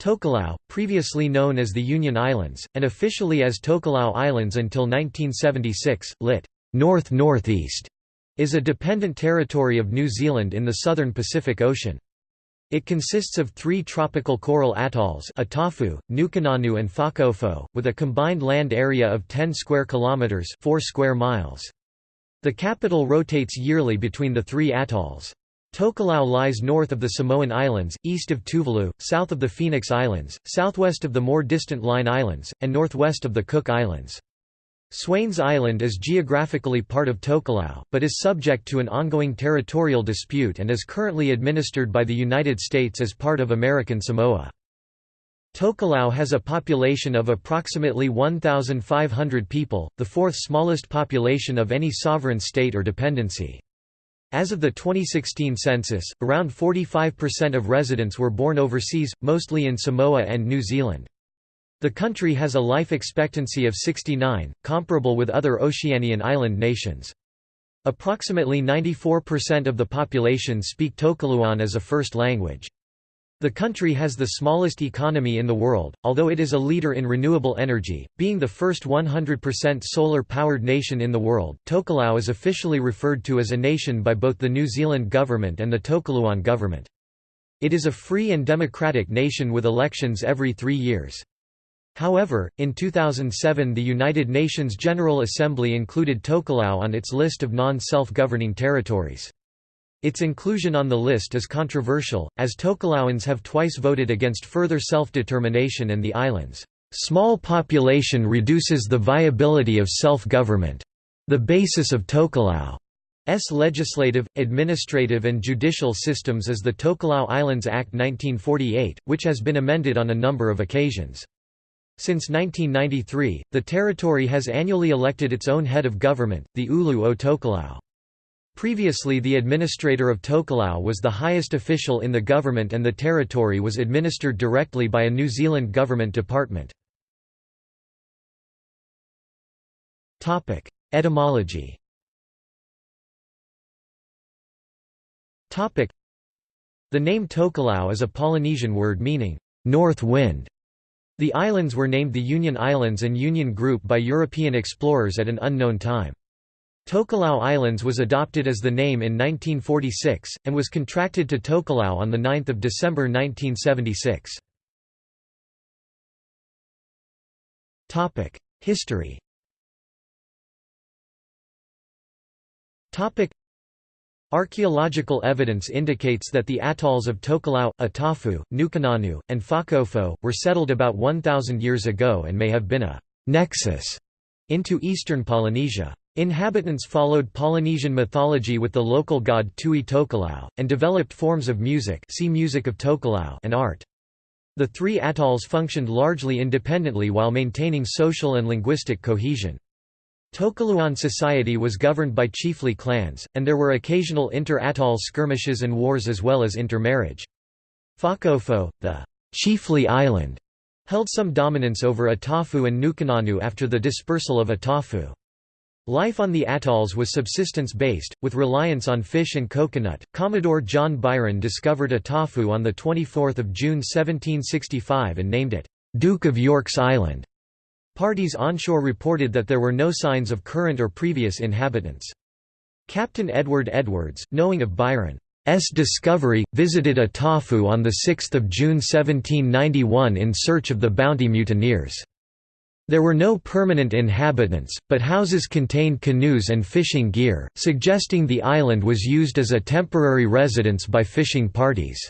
Tokelau, previously known as the Union Islands, and officially as Tokelau Islands until 1976, lit. North-Northeast, is a dependent territory of New Zealand in the southern Pacific Ocean. It consists of three tropical coral atolls Atafu, Nukunonu and Fakaofo, with a combined land area of 10 square kilometres 4 square miles. The capital rotates yearly between the three atolls. Tokelau lies north of the Samoan Islands, east of Tuvalu, south of the Phoenix Islands, southwest of the more distant Line Islands, and northwest of the Cook Islands. Swains Island is geographically part of Tokelau, but is subject to an ongoing territorial dispute and is currently administered by the United States as part of American Samoa. Tokelau has a population of approximately 1,500 people, the fourth smallest population of any sovereign state or dependency. As of the 2016 census, around 45% of residents were born overseas, mostly in Samoa and New Zealand. The country has a life expectancy of 69, comparable with other Oceanian island nations. Approximately 94% of the population speak Tokelauan as a first language. The country has the smallest economy in the world, although it is a leader in renewable energy, being the first 100% solar-powered nation in the world. Tokelau is officially referred to as a nation by both the New Zealand government and the Tokelauan government. It is a free and democratic nation with elections every three years. However, in 2007 the United Nations General Assembly included Tokelau on its list of non-self-governing territories. Its inclusion on the list is controversial, as Tokelauans have twice voted against further self-determination and the island's small population reduces the viability of self-government. The basis of Tokelau's legislative, administrative and judicial systems is the Tokelau Islands Act 1948, which has been amended on a number of occasions. Since 1993, the territory has annually elected its own head of government, the Ulu o Tokelau. Previously the administrator of Tokelau was the highest official in the government and the territory was administered directly by a New Zealand government department. Etymology The name Tokelau is a Polynesian word meaning, north wind. The islands were named the Union Islands and Union Group by European explorers at an unknown time. Tokelau Islands was adopted as the name in 1946, and was contracted to Tokelau on 9 December 1976. History Archaeological evidence indicates that the atolls of Tokelau, Atafu, Nukunonu, and Fakaofo, were settled about 1,000 years ago and may have been a «nexus» into eastern Polynesia. Inhabitants followed Polynesian mythology with the local god Tui Tokelau, and developed forms of music see music of Tokelau and art. The three atolls functioned largely independently while maintaining social and linguistic cohesion. Tokelauan society was governed by chiefly clans, and there were occasional inter-atoll skirmishes and wars as well as intermarriage. Fakaofo, the chiefly island, held some dominance over Atafu and Nukunonu after the dispersal of Atafu. Life on the atolls was subsistence-based, with reliance on fish and coconut. Commodore John Byron discovered a Atafu on 24 June 1765 and named it, Duke of York's Island. Parties onshore reported that there were no signs of current or previous inhabitants. Captain Edward Edwards, knowing of Byron's discovery, visited a Atafu on 6 June 1791 in search of the bounty mutineers. There were no permanent inhabitants, but houses contained canoes and fishing gear, suggesting the island was used as a temporary residence by fishing parties.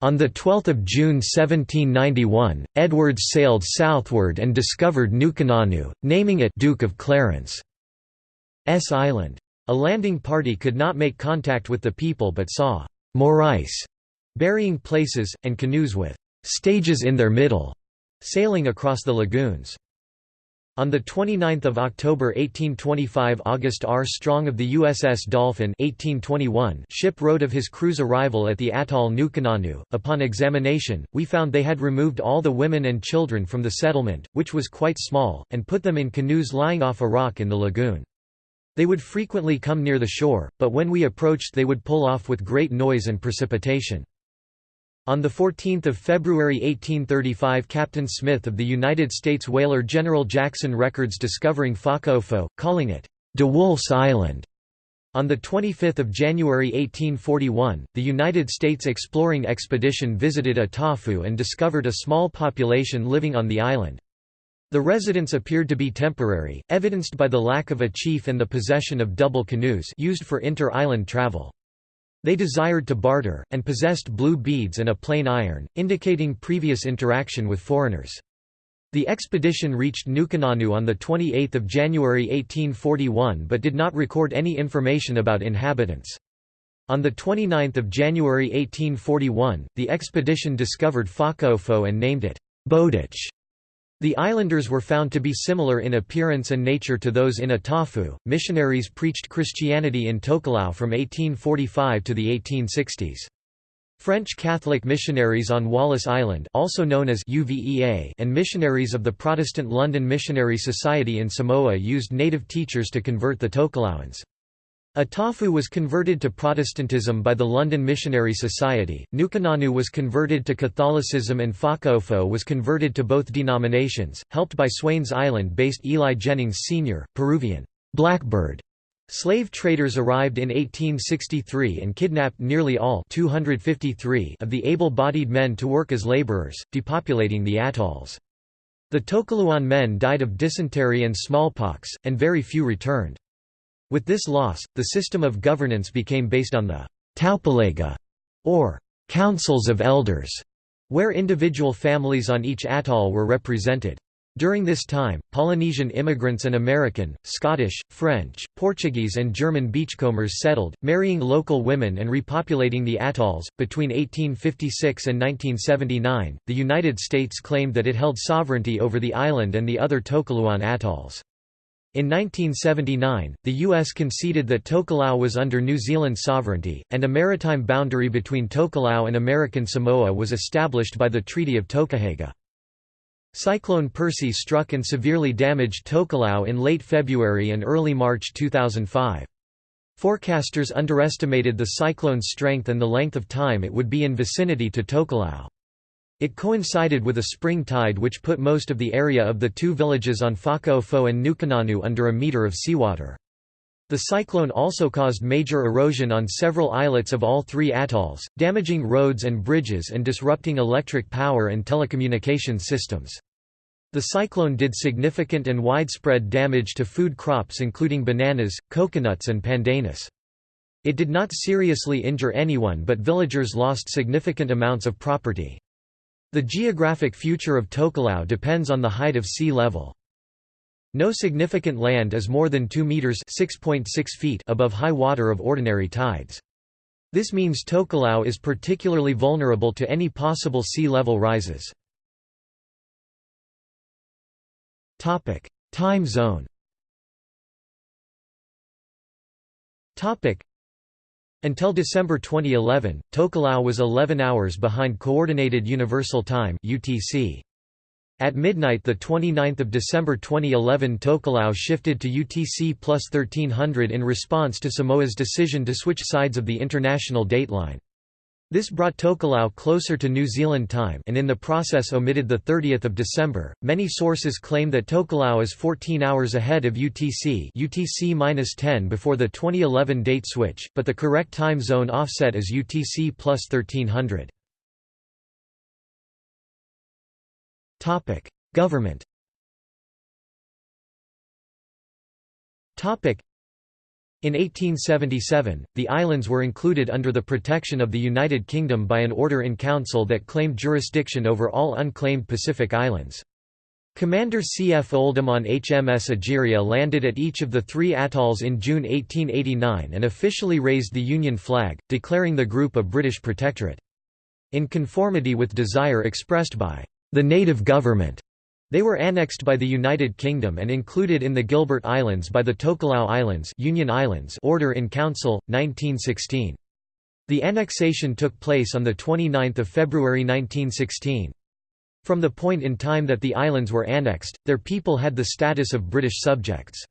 On 12 June 1791, Edwards sailed southward and discovered Nukunonu, naming it Duke of Clarence' Island. A landing party could not make contact with the people but saw «morais» burying places, and canoes with «stages in their middle» sailing across the lagoons. On 29 October 1825 August R. Strong of the USS Dolphin 1821 ship wrote of his crew's arrival at the atoll Nukunonu, upon examination, we found they had removed all the women and children from the settlement, which was quite small, and put them in canoes lying off a rock in the lagoon. They would frequently come near the shore, but when we approached they would pull off with great noise and precipitation. On 14 February 1835 Captain Smith of the United States whaler General Jackson records discovering Fakaofo, calling it, De Wolf's Island. On 25 January 1841, the United States exploring expedition visited Atafu and discovered a small population living on the island. The residence appeared to be temporary, evidenced by the lack of a chief and the possession of double canoes used for inter-island travel. They desired to barter, and possessed blue beads and a plain iron, indicating previous interaction with foreigners. The expedition reached Nukunonu on 28 January 1841 but did not record any information about inhabitants. On 29 January 1841, the expedition discovered Fakaofo and named it Bowditch. The islanders were found to be similar in appearance and nature to those in Atafu. Missionaries preached Christianity in Tokelau from 1845 to the 1860s. French Catholic missionaries on Wallis Island also known as UVEA and missionaries of the Protestant London Missionary Society in Samoa used native teachers to convert the Tokelauans. Atafu was converted to Protestantism by the London Missionary Society, Nukunonu was converted to Catholicism and Fakaofo was converted to both denominations, helped by Swains Island-based Eli Jennings Sr., Peruvian Blackbird. Slave traders arrived in 1863 and kidnapped nearly all 253 of the able-bodied men to work as laborers, depopulating the atolls. The Tokelauan men died of dysentery and smallpox, and very few returned. With this loss, the system of governance became based on the taupolega, or councils of elders, where individual families on each atoll were represented. During this time, Polynesian immigrants and American, Scottish, French, Portuguese, and German beachcombers settled, marrying local women and repopulating the atolls. Between 1856 and 1979, the United States claimed that it held sovereignty over the island and the other Tokelauan atolls. In 1979, the U.S. conceded that Tokelau was under New Zealand sovereignty, and a maritime boundary between Tokelau and American Samoa was established by the Treaty of Tokehega. Cyclone Percy struck and severely damaged Tokelau in late February and early March 2005. Forecasters underestimated the cyclone's strength and the length of time it would be in vicinity to Tokelau. It coincided with a spring tide which put most of the area of the two villages on Fakaofo and Nukunonu under a meter of seawater. The cyclone also caused major erosion on several islets of all three atolls, damaging roads and bridges and disrupting electric power and telecommunications systems. The cyclone did significant and widespread damage to food crops including bananas, coconuts and pandanus. It did not seriously injure anyone but villagers lost significant amounts of property. The geographic future of Tokelau depends on the height of sea level. No significant land is more than 2 meters (6.6 feet) above high water of ordinary tides. This means Tokelau is particularly vulnerable to any possible sea level rises. Topic: Time zone. Topic: until December 2011, Tokelau was 11 hours behind Coordinated Universal Time (UTC). At midnight the 29th of December 2011 Tokelau shifted to UTC plus 1300 in response to Samoa's decision to switch sides of the international dateline. This brought Tokelau closer to New Zealand time and in the process omitted the 30th of December. Many sources claim that Tokelau is 14 hours ahead of UTC, UTC-10 before the 2011 date switch, but the correct time zone offset is UTC plus 1300. Topic: Government. Topic: in 1877, the islands were included under the protection of the United Kingdom by an order in council that claimed jurisdiction over all unclaimed Pacific islands. Commander C. F. Oldham on HMS Egeria landed at each of the three atolls in June 1889 and officially raised the Union flag, declaring the group a British protectorate. In conformity with desire expressed by the native government, they were annexed by the United Kingdom and included in the Gilbert Islands by the Tokelau Islands, Union Islands Order in Council, 1916. The annexation took place on 29 February 1916. From the point in time that the islands were annexed, their people had the status of British subjects.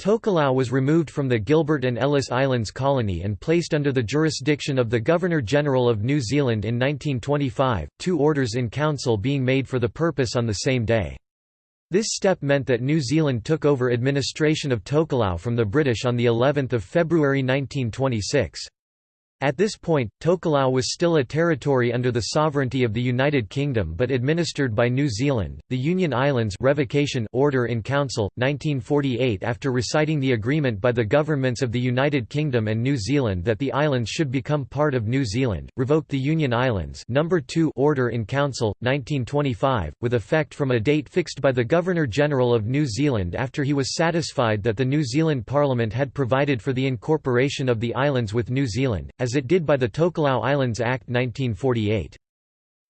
Tokelau was removed from the Gilbert and Ellice Islands colony and placed under the jurisdiction of the Governor-General of New Zealand in 1925, two orders in council being made for the purpose on the same day. This step meant that New Zealand took over administration of Tokelau from the British on of February 1926. At this point, Tokelau was still a territory under the sovereignty of the United Kingdom but administered by New Zealand. The Union Islands Revocation Order in Council, 1948 After reciting the agreement by the governments of the United Kingdom and New Zealand that the islands should become part of New Zealand, revoked the Union Islands Number 2 Order in Council, 1925, with effect from a date fixed by the Governor-General of New Zealand after he was satisfied that the New Zealand Parliament had provided for the incorporation of the islands with New Zealand, as as it did by the Tokelau Islands Act 1948.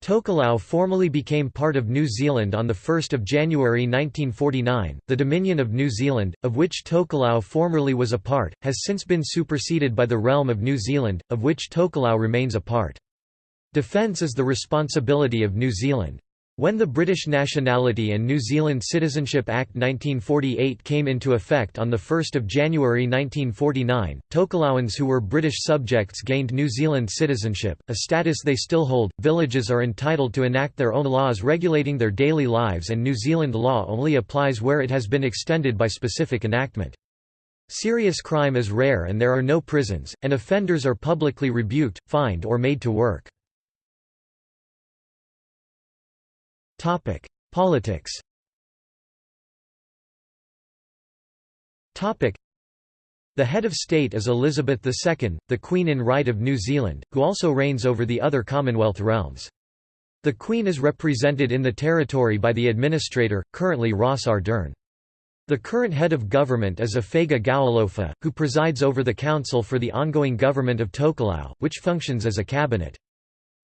Tokelau formally became part of New Zealand on 1 January 1949. The Dominion of New Zealand, of which Tokelau formerly was a part, has since been superseded by the Realm of New Zealand, of which Tokelau remains a part. Defence is the responsibility of New Zealand. When the British Nationality and New Zealand Citizenship Act 1948 came into effect on 1 January 1949, Tokelauans who were British subjects gained New Zealand citizenship, a status they still hold. Villages are entitled to enact their own laws regulating their daily lives and New Zealand law only applies where it has been extended by specific enactment. Serious crime is rare and there are no prisons, and offenders are publicly rebuked, fined or made to work. Topic: Politics. Topic: The head of state is Elizabeth II, the Queen in Right of New Zealand, who also reigns over the other Commonwealth realms. The Queen is represented in the territory by the administrator, currently Ross Ardern. The current head of government is Afega Gaualofa, who presides over the council for the ongoing government of Tokelau, which functions as a cabinet.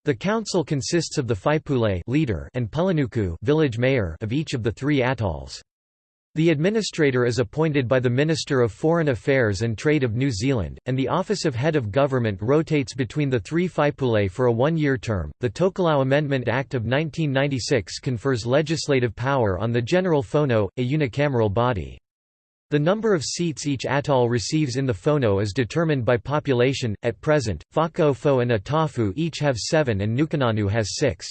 The council consists of the Faipule leader and Pulinuku village mayor of each of the three atolls. The administrator is appointed by the Minister of Foreign Affairs and Trade of New Zealand, and the Office of Head of Government rotates between the three Faipule for a one-year term. The Tokelau Amendment Act of 1996 confers legislative power on the General Fono, a unicameral body. The number of seats each atoll receives in the Fono is determined by population. At present, Fakaofo and Atafu each have seven and Nukunonu has six.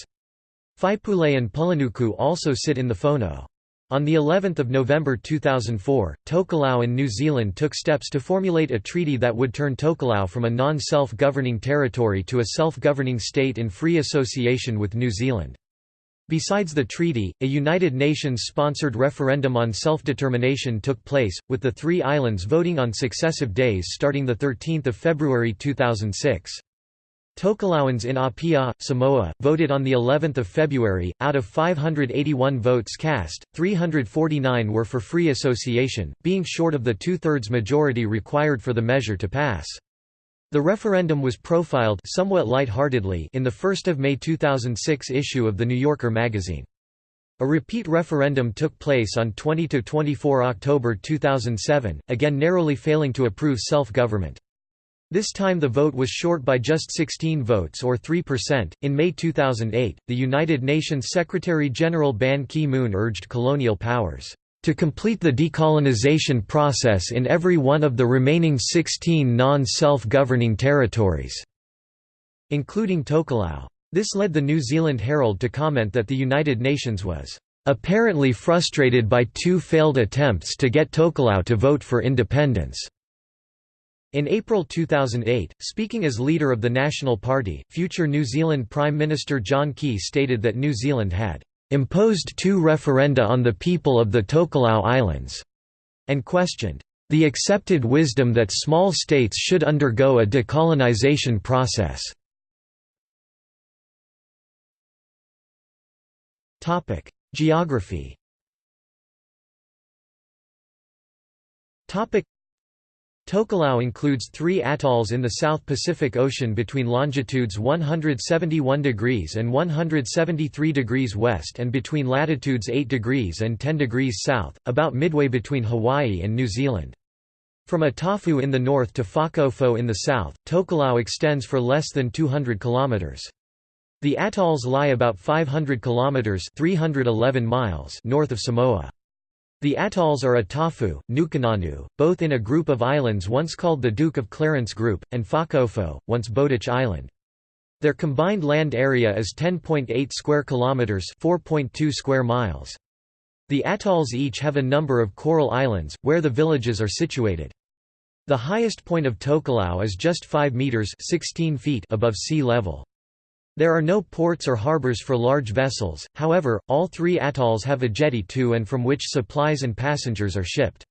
Faipule and Pulinuku also sit in the Fono. On the 11th of November 2004, Tokelau and New Zealand took steps to formulate a treaty that would turn Tokelau from a non-self-governing territory to a self-governing state in free association with New Zealand. Besides the treaty, a United Nations-sponsored referendum on self-determination took place, with the three islands voting on successive days starting 13 February 2006. Tokelauans in Apia, Samoa, voted on the 11th of February. Out of 581 votes cast, 349 were for free association, being short of the two-thirds majority required for the measure to pass. The referendum was profiled somewhat light-heartedly in the 1 May 2006 issue of The New Yorker magazine. A repeat referendum took place on 20–24 October 2007, again narrowly failing to approve self-government. This time the vote was short by just 16 votes or 3%. In May 2008, the United Nations Secretary General Ban Ki moon urged colonial powers to complete the decolonization process in every one of the remaining 16 non-self-governing territories", including Tokelau. This led the New Zealand Herald to comment that the United Nations was "...apparently frustrated by two failed attempts to get Tokelau to vote for independence." In April 2008, speaking as leader of the National Party, future New Zealand Prime Minister John Key stated that New Zealand had imposed two referenda on the people of the Tokelau Islands, and questioned the accepted wisdom that small states should undergo a decolonization process. Topic: Geography Tokelau includes three atolls in the South Pacific Ocean between longitudes 171 degrees and 173 degrees west and between latitudes 8 degrees and 10 degrees south, about midway between Hawaii and New Zealand. From Atafu in the north to Fakaofo in the south, Tokelau extends for less than 200 kilometers. The atolls lie about 500 kilometers (311 miles) north of Samoa. The atolls are Atafu, Nukunonu, both in a group of islands once called the Duke of Clarence Group, and Fakaofo, once Bowditch Island. Their combined land area is 10.8 square kilometers, 4.2 square miles. The atolls each have a number of coral islands where the villages are situated. The highest point of Tokelau is just 5 meters, 16 feet above sea level. There are no ports or harbors for large vessels, however, all three atolls have a jetty to and from which supplies and passengers are shipped.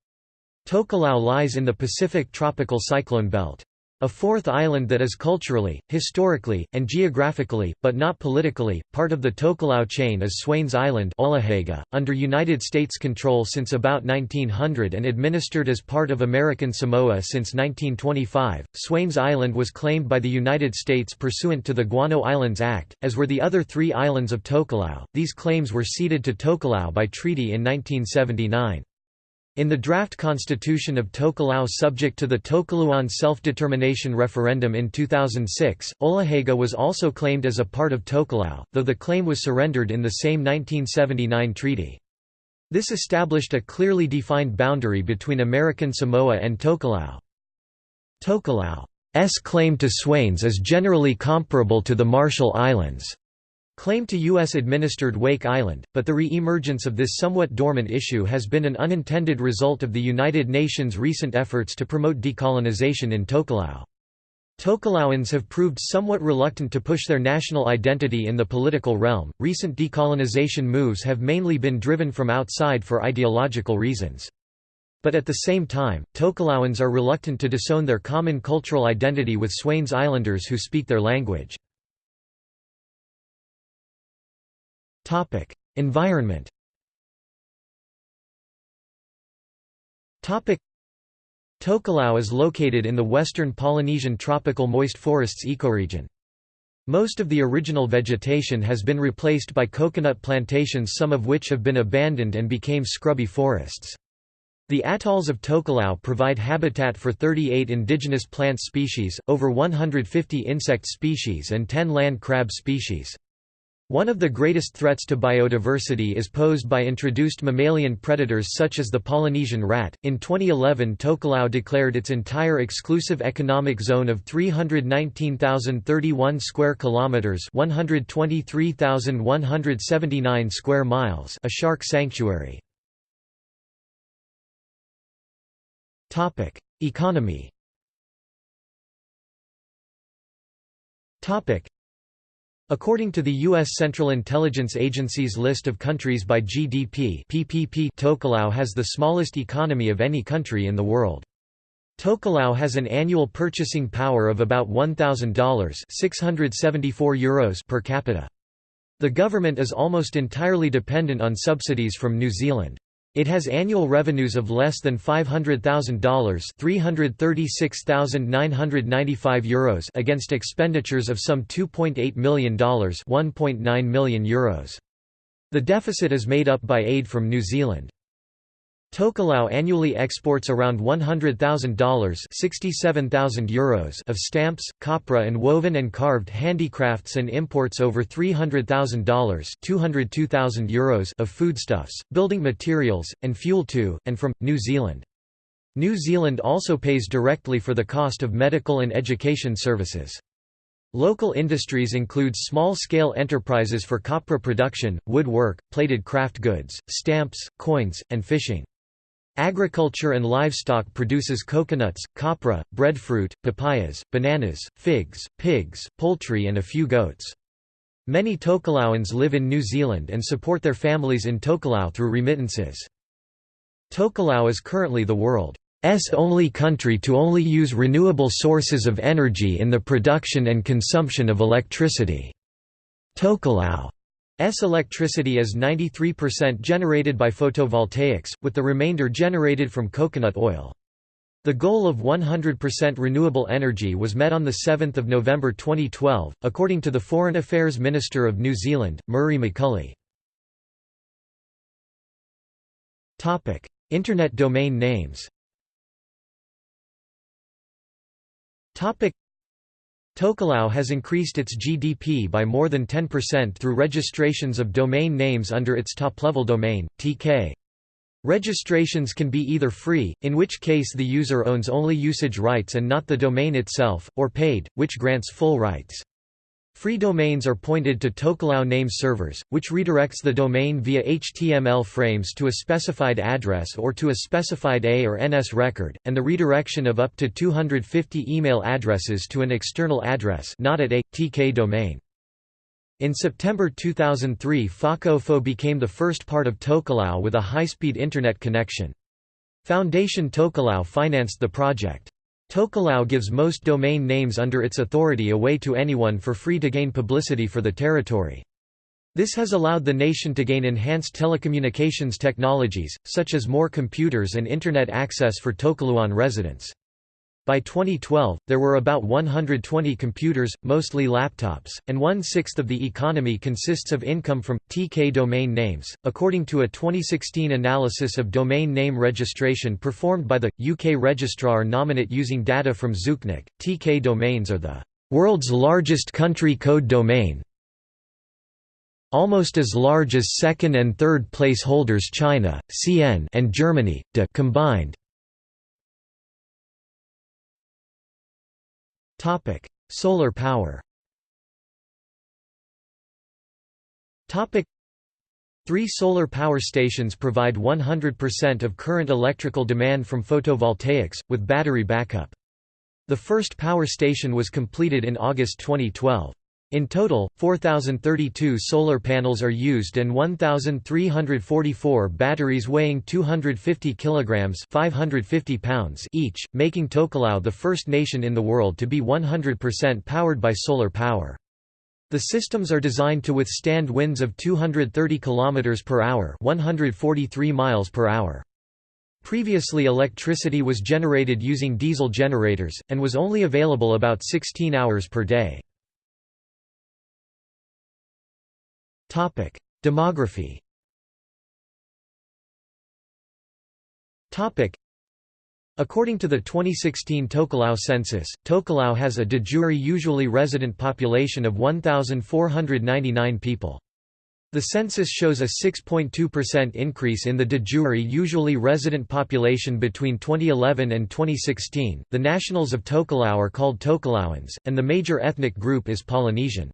Tokelau lies in the Pacific tropical cyclone belt. A fourth island that is culturally, historically, and geographically, but not politically, part of the Tokelau chain is Swains Island under United States control since about 1900 and administered as part of American Samoa since 1925. Swains Island was claimed by the United States pursuant to the Guano Islands Act, as were the other three islands of Tokelau. These claims were ceded to Tokelau by treaty in 1979. In the draft constitution of Tokelau subject to the Tokelauan self-determination referendum in 2006, Olohega was also claimed as a part of Tokelau, though the claim was surrendered in the same 1979 treaty. This established a clearly defined boundary between American Samoa and Tokelau. Tokelau's claim to Swains is generally comparable to the Marshall Islands. Claim to U.S.-administered Wake Island, but the re-emergence of this somewhat dormant issue has been an unintended result of the United Nations' recent efforts to promote decolonization in Tokelau. Tokelauans have proved somewhat reluctant to push their national identity in the political realm. Recent decolonization moves have mainly been driven from outside for ideological reasons. But at the same time, Tokelauans are reluctant to disown their common cultural identity with Swains Islanders who speak their language. Topic: Environment. Topic: Tokelau is located in the western Polynesian tropical moist forests ecoregion. Most of the original vegetation has been replaced by coconut plantations some of which have been abandoned and became scrubby forests. The atolls of Tokelau provide habitat for 38 indigenous plant species, over 150 insect species and 10 land crab species. One of the greatest threats to biodiversity is posed by introduced mammalian predators such as the Polynesian rat. In 2011, Tokelau declared its entire exclusive economic zone of 319,031 square kilometers, 123,179 square miles, a shark sanctuary. Topic: Economy. Topic: According to the U.S. Central Intelligence Agency's list of countries by GDP PPP, Tokelau has the smallest economy of any country in the world. Tokelau has an annual purchasing power of about $1,000 674 Euros per capita. The government is almost entirely dependent on subsidies from New Zealand. It has annual revenues of less than $500,000 €336,995 against expenditures of some $2.8 million €1.9 million euros. The deficit is made up by aid from New Zealand. Tokelau annually exports around $100,000 euros of stamps, copra and woven and carved handicrafts and imports over $300,000 euros of foodstuffs, building materials, and fuel to, and from, New Zealand. New Zealand also pays directly for the cost of medical and education services. Local industries include small-scale enterprises for copra production, woodwork, plated craft goods, stamps, coins, and fishing. Agriculture and livestock produces coconuts, copra, breadfruit, papayas, bananas, figs, pigs, poultry and a few goats. Many Tokelauans live in New Zealand and support their families in Tokelau through remittances. Tokelau is currently the world's only country to only use renewable sources of energy in the production and consumption of electricity. Tokelau S electricity is 93% generated by photovoltaics, with the remainder generated from coconut oil. The goal of 100% renewable energy was met on 7 November 2012, according to the Foreign Affairs Minister of New Zealand, Murray McCully. Internet domain names Tokelau has increased its GDP by more than 10% through registrations of domain names under its top-level domain, tk. Registrations can be either free, in which case the user owns only usage rights and not the domain itself, or paid, which grants full rights. Free domains are pointed to Tokelau name servers, which redirects the domain via HTML frames to a specified address or to a specified A or NS record, and the redirection of up to 250 email addresses to an external address not at a, TK domain. In September 2003 Fakaofo became the first part of Tokelau with a high-speed Internet connection. Foundation Tokelau financed the project. Tokelau gives most domain names under its authority away to anyone for free to gain publicity for the territory. This has allowed the nation to gain enhanced telecommunications technologies, such as more computers and Internet access for Tokelauan residents. By 2012, there were about 120 computers, mostly laptops, and one-sixth of the economy consists of income from, TK domain names. According to a 2016 analysis of domain name registration performed by the, UK registrar Nominet using data from Zooknic, TK domains are the world's largest country code domain, almost as large as second and third place holders China, CN and Germany, DE combined. Solar power. Topic: Three solar power stations provide 100% of current electrical demand from photovoltaics, with battery backup. The first power station was completed in August 2012. In total, 4,032 solar panels are used and 1,344 batteries weighing 250 kilograms (550 pounds) each, making Tokelau the first nation in the world to be 100% powered by solar power. The systems are designed to withstand winds of 230 km per hour, 143 miles per hour. Previously electricity was generated using diesel generators, and was only available about 16 hours per day. Demography According to the 2016 Tokelau census, Tokelau has a de jure usually resident population of 1,499 people. The census shows a 6.2% increase in the de jure usually resident population between 2011 and 2016. The nationals of Tokelau are called Tokelauans, and the major ethnic group is Polynesian.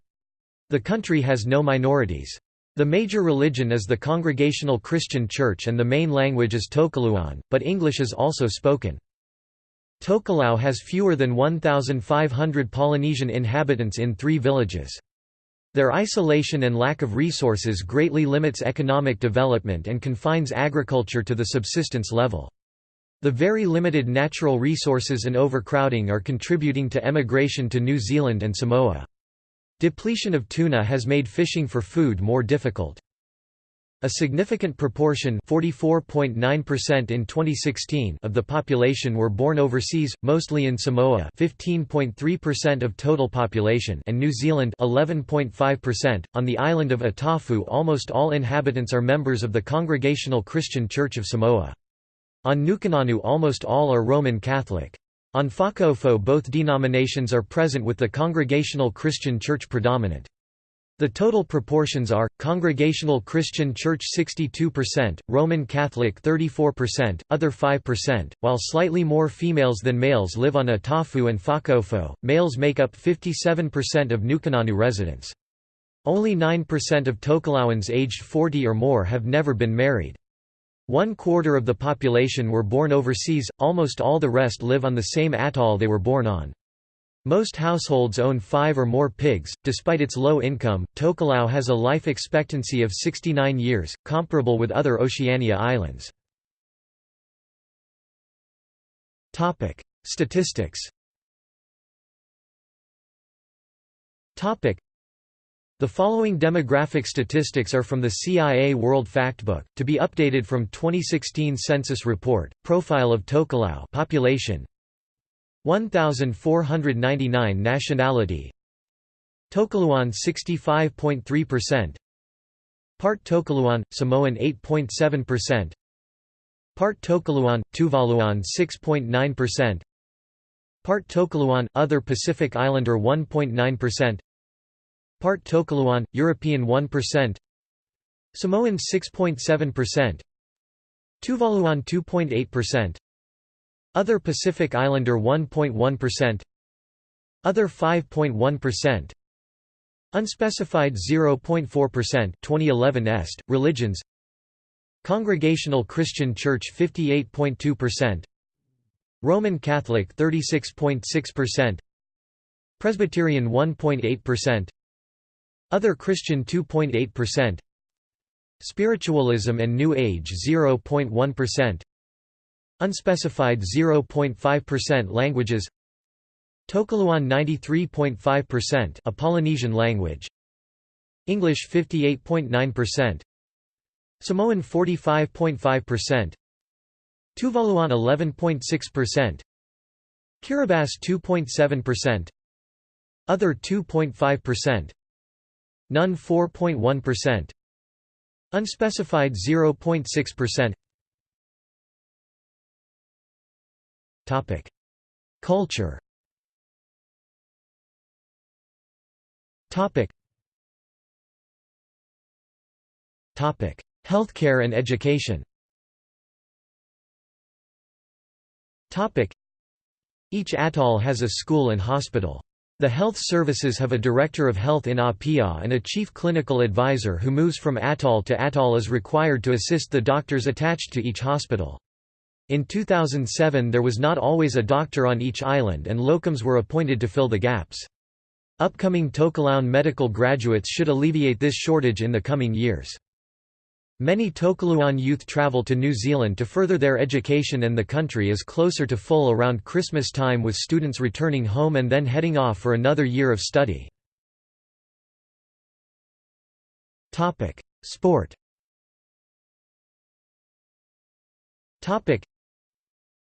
The country has no minorities. The major religion is the Congregational Christian Church and the main language is Tokelauan, but English is also spoken. Tokelau has fewer than 1,500 Polynesian inhabitants in three villages. Their isolation and lack of resources greatly limits economic development and confines agriculture to the subsistence level. The very limited natural resources and overcrowding are contributing to emigration to New Zealand and Samoa. Depletion of tuna has made fishing for food more difficult. A significant proportion 44.9% in 2016 of the population were born overseas, mostly in Samoa 15.3% of total population and New Zealand 11.5%. On the island of Atafu almost all inhabitants are members of the Congregational Christian Church of Samoa. On Nukunonu almost all are Roman Catholic. On Fakaofo both denominations are present with the Congregational Christian Church predominant. The total proportions are, Congregational Christian Church 62%, Roman Catholic 34%, other 5%, while slightly more females than males live on Atafu and Fakaofo, males make up 57% of Nukunonu residents. Only 9% of Tokelauans aged 40 or more have never been married. One quarter of the population were born overseas, almost all the rest live on the same atoll they were born on. Most households own five or more pigs. Despite its low income, Tokelau has a life expectancy of 69 years, comparable with other Oceania islands. Topic: Statistics. Topic: the following demographic statistics are from the CIA World Factbook, to be updated from 2016 Census Report, Profile of Tokelau population. 1499 Nationality. Tokelauan 65.3% Part Tokelauan, Samoan 8.7% Part Tokelauan, Tuvaluan 6.9% Part Tokelauan, Other Pacific Islander 1.9% Part Tokelauan, European 1% Samoan 6.7% Tuvaluan 2.8% Other Pacific Islander 1.1% Other 5.1% Unspecified 0.4% 2011 est, religions. Congregational Christian Church 58.2% Roman Catholic 36.6% Presbyterian 1.8% Other Christian 2.8% Spiritualism and New Age 0.1% Unspecified 0.5% Languages. Tokelauan 93.5% a Polynesian language. English 58.9% Samoan 45.5% Tuvaluan 11.6% Kiribati 2.7% Other 2.5% None 4.1% Unspecified 0.6% Topic. Culture. Topic. Topic. Healthcare and education. Topic: Each atoll has a school and hospital. The health services have a director of health in Apia and a chief clinical advisor who moves from atoll to atoll is required to assist the doctors attached to each hospital. In 2007 there was not always a doctor on each island and locums were appointed to fill the gaps. Upcoming Tokelauan medical graduates should alleviate this shortage in the coming years. Many Tokelauan youth travel to New Zealand to further their education and the country is closer to full around Christmas time with students returning home and then heading off for another year of study. Sport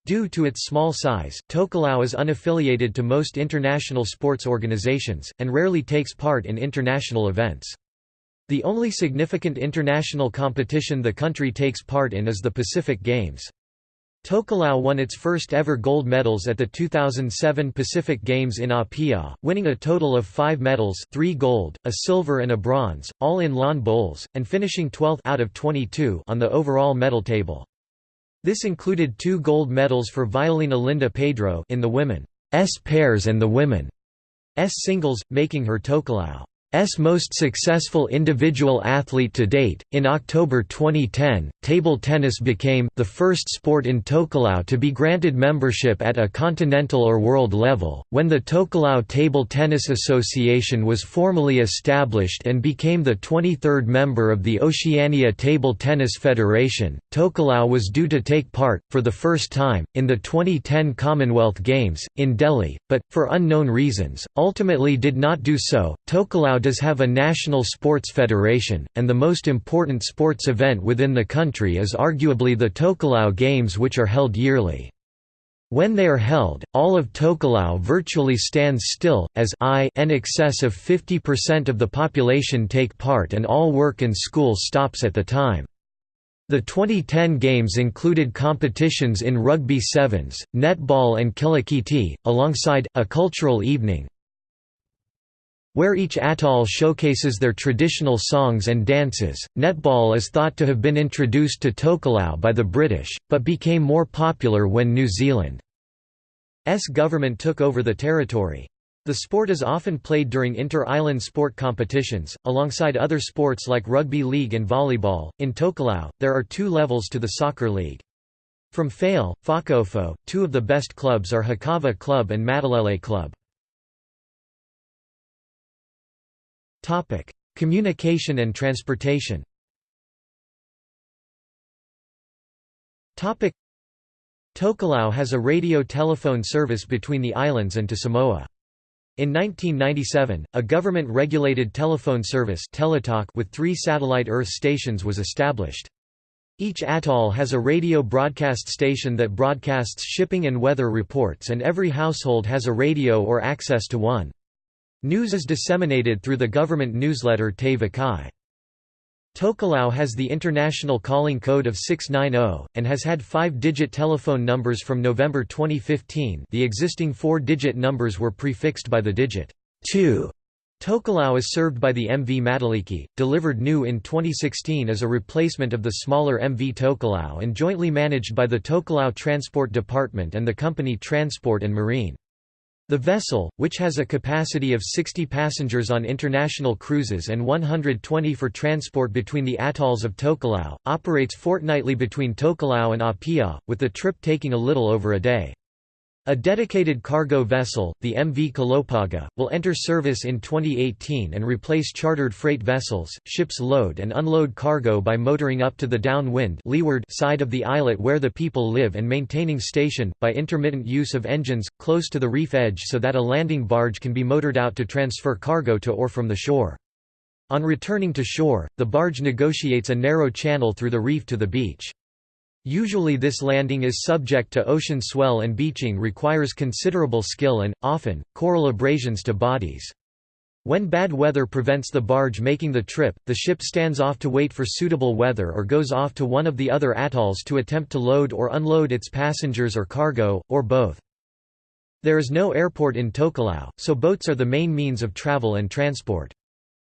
Due to its small size, Tokelau is unaffiliated to most international sports organizations, and rarely takes part in international events. The only significant international competition the country takes part in is the Pacific Games. Tokelau won its first ever gold medals at the 2007 Pacific Games in Apia, winning a total of five medals three gold, a silver and a bronze, all in lawn bowls, and finishing 12th out of 22 on the overall medal table. This included two gold medals for Violina Linda Pedro in the women's pairs and the women's singles, making her Tokelau S most successful individual athlete to date. In October 2010, table tennis became the first sport in Tokelau to be granted membership at a continental or world level. When the Tokelau Table Tennis Association was formally established and became the 23rd member of the Oceania Table Tennis Federation, Tokelau was due to take part, for the first time, in the 2010 Commonwealth Games, in Delhi, but, for unknown reasons, ultimately did not do so. Tokelau does have a national sports federation, and the most important sports event within the country is arguably the Tokelau Games which are held yearly. When they are held, all of Tokelau virtually stands still, as I in excess of 50% of the population take part and all work and school stops at the time. The 2010 Games included competitions in rugby sevens, netball and kilikiti, alongside, a cultural evening, where each atoll showcases their traditional songs and dances. Netball is thought to have been introduced to Tokelau by the British, but became more popular when New Zealand's government took over the territory. The sport is often played during inter-island sport competitions, alongside other sports like rugby league and volleyball. In Tokelau, there are two levels to the soccer league. From Fale, Fakaofo, two of the best clubs are Hakava Club and Matalele Club. Topic: Communication and transportation. Topic: Tokelau has a radio-telephone service between the islands and to Samoa. In 1997, a government-regulated telephone service Teletalk with three satellite Earth stations was established. Each atoll has a radio broadcast station that broadcasts shipping and weather reports and every household has a radio or access to one. News is disseminated through the government newsletter Te Vakai. Tokelau has the international calling code of 690, and has had five-digit telephone numbers from November 2015 the existing four-digit numbers were prefixed by the digit 2 Tokelau is served by the MV Mataliki, delivered new in 2016 as a replacement of the smaller MV Tokelau and jointly managed by the Tokelau Transport Department and the company Transport and Marine. The vessel, which has a capacity of 60 passengers on international cruises and 120 for transport between the atolls of Tokelau, operates fortnightly between Tokelau and Apia, with the trip taking a little over a day. A dedicated cargo vessel, the MV Kalopaga, will enter service in 2018 and replace chartered freight vessels. Ships load and unload cargo by motoring up to the downwind leeward side of the islet where the people live and maintaining station, by intermittent use of engines, close to the reef edge so that a landing barge can be motored out to transfer cargo to or from the shore. On returning to shore, the barge negotiates a narrow channel through the reef to the beach. Usually this landing is subject to ocean swell and beaching requires considerable skill and, often, coral abrasions to bodies. When bad weather prevents the barge making the trip, the ship stands off to wait for suitable weather or goes off to one of the other atolls to attempt to load or unload its passengers or cargo, or both. There is no airport in Tokelau, so boats are the main means of travel and transport.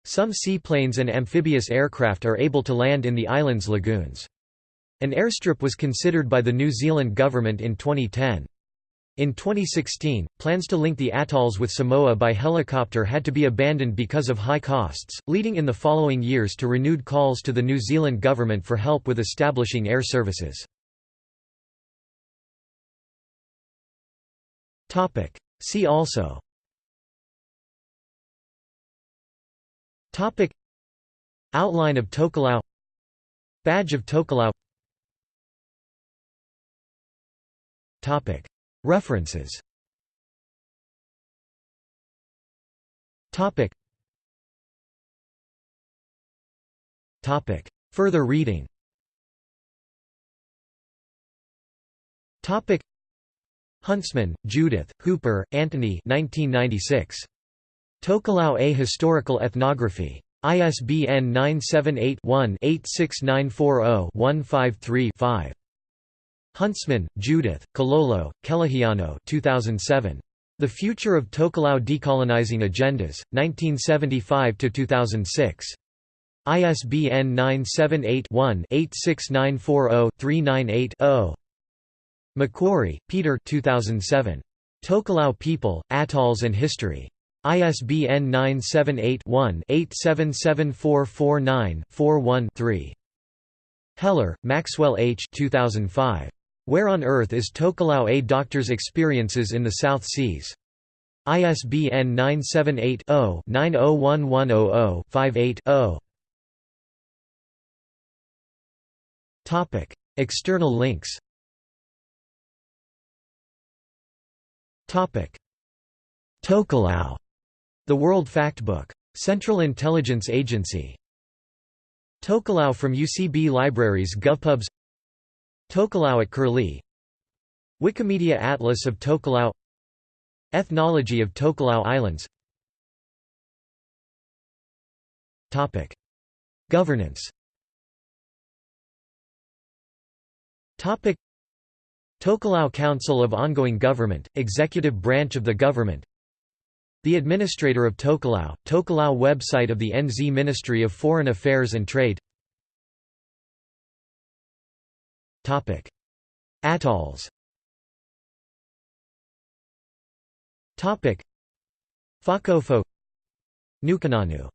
Some seaplanes and amphibious aircraft are able to land in the island's lagoons. An airstrip was considered by the New Zealand government in 2010. In 2016, plans to link the atolls with Samoa by helicopter had to be abandoned because of high costs, leading in the following years to renewed calls to the New Zealand government for help with establishing air services. See also. Outline of Tokelau. Badge of Tokelau References. Further reading. Huntsman, Judith, Hooper, Anthony 1996. Tokelau A Historical Ethnography. ISBN 978 one 86940 153 5 Huntsman, Judith, Kalolo, Kelihiano 2007. The Future of Tokelau Decolonizing Agendas, 1975–2006. ISBN 978-1-86940-398-0. McQuarrie, Peter 2007. Tokelau People, Atolls and History. ISBN 978-1-877449-41-3. Heller, Maxwell H. 2005. Where on Earth is Tokelau A Doctor's Experiences in the South Seas? ISBN 978 0 901100 58 0. External links Tokelau, The World Factbook. Central Intelligence Agency. Tokelau from UCB Libraries GovPubs Tokelau at Curlie. Wikimedia Atlas of Tokelau. Ethnology of Tokelau Islands. Topic. Governance. Topic. Tokelau Council of Ongoing Government, executive branch of the government. The Administrator of Tokelau, Tokelau website of the NZ Ministry of Foreign Affairs and Trade Atolls. Fakaofo. Nukunonu